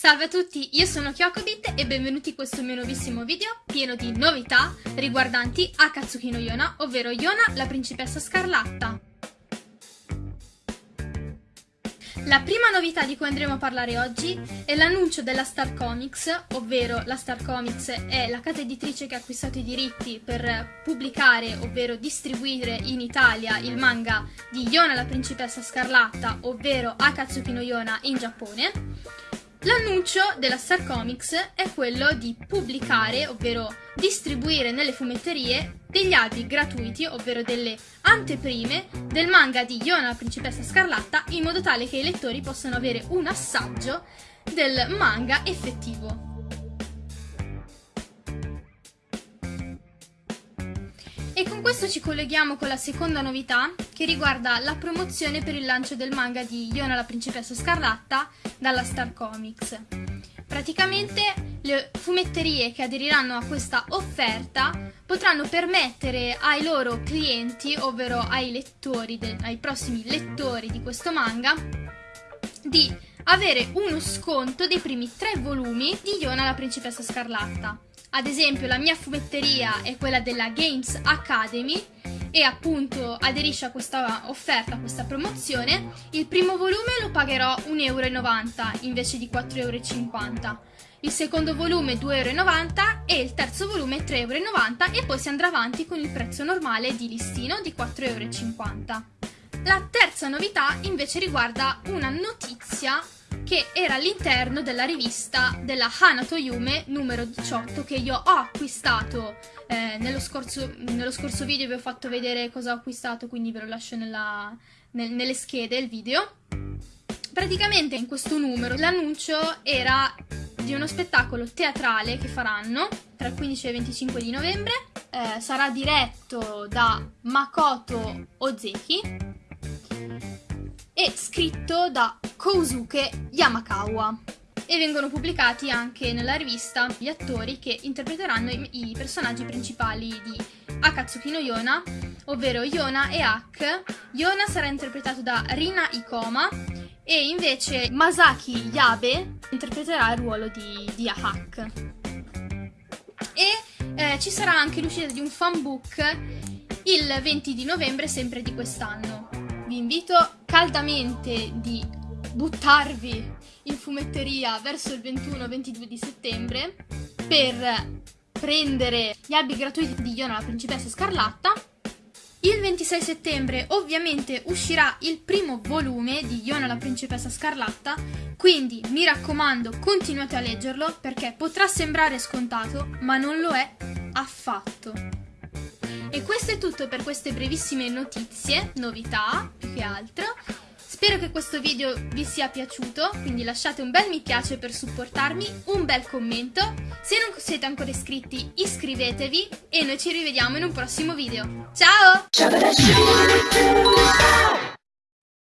Salve a tutti, io sono Kyokobit e benvenuti in questo mio nuovissimo video pieno di novità riguardanti Akatsuki no Yona, ovvero Yona, la principessa scarlatta. La prima novità di cui andremo a parlare oggi è l'annuncio della Star Comics, ovvero la Star Comics è la casa editrice che ha acquistato i diritti per pubblicare, ovvero distribuire in Italia il manga di Yona la principessa scarlatta, ovvero Akatsuki no Yona in Giappone. L'annuncio della Star Comics è quello di pubblicare, ovvero distribuire nelle fumetterie degli albi gratuiti, ovvero delle anteprime del manga di Yona la principessa scarlatta, in modo tale che i lettori possano avere un assaggio del manga effettivo. Con questo ci colleghiamo con la seconda novità che riguarda la promozione per il lancio del manga di Yona la principessa scarlatta dalla Star Comics. Praticamente le fumetterie che aderiranno a questa offerta potranno permettere ai loro clienti, ovvero ai lettori, ai prossimi lettori di questo manga, di avere uno sconto dei primi tre volumi di Yona la principessa scarlatta. Ad esempio la mia fumetteria è quella della Games Academy e appunto aderisce a questa offerta, a questa promozione, il primo volume lo pagherò 1,90 euro invece di 4,50 euro. Il secondo volume 2,90 euro e il terzo volume 3,90 euro e poi si andrà avanti con il prezzo normale di listino di 4,50 euro. La terza novità invece riguarda una notizia che era all'interno della rivista della Hanato Yume numero 18 che io ho acquistato eh, nello, scorso, nello, scorso, video vi ho fatto vedere cosa ho acquistato quindi ve lo lascio nella, nel, nelle schede il video. Praticamente in questo numero l'annuncio era di uno spettacolo teatrale che faranno tra il 15 e il 25 di novembre eh, sarà diretto da Makoto Ozeki e scritto da Kousuke Yamakawa e vengono pubblicati anche nella rivista gli attori che interpreteranno i, personaggi principali di Akatsuki no Yona, ovvero Yona e Ak. Yona sarà interpretato da Rina Ikoma e invece Masaki Yabe interpreterà il ruolo di, di Ahak. E eh, ci sarà anche l'uscita di un fanbook il 20 di novembre sempre di quest'anno vi invito caldamente di buttarvi in fumetteria verso il 21-22 di settembre per prendere gli albi gratuiti di Iona la principessa scarlatta. Il 26 settembre ovviamente uscirà il primo volume di Iona la principessa scarlatta, quindi mi raccomando continuate a leggerlo perché potrà sembrare scontato ma non lo è affatto. E questo è tutto per queste brevissime notizie, novità più che altro. Spero che questo video vi sia piaciuto, quindi lasciate un bel mi piace per supportarmi, un bel commento. Se non siete ancora iscritti iscrivetevi e noi ci rivediamo in un prossimo video. Ciao!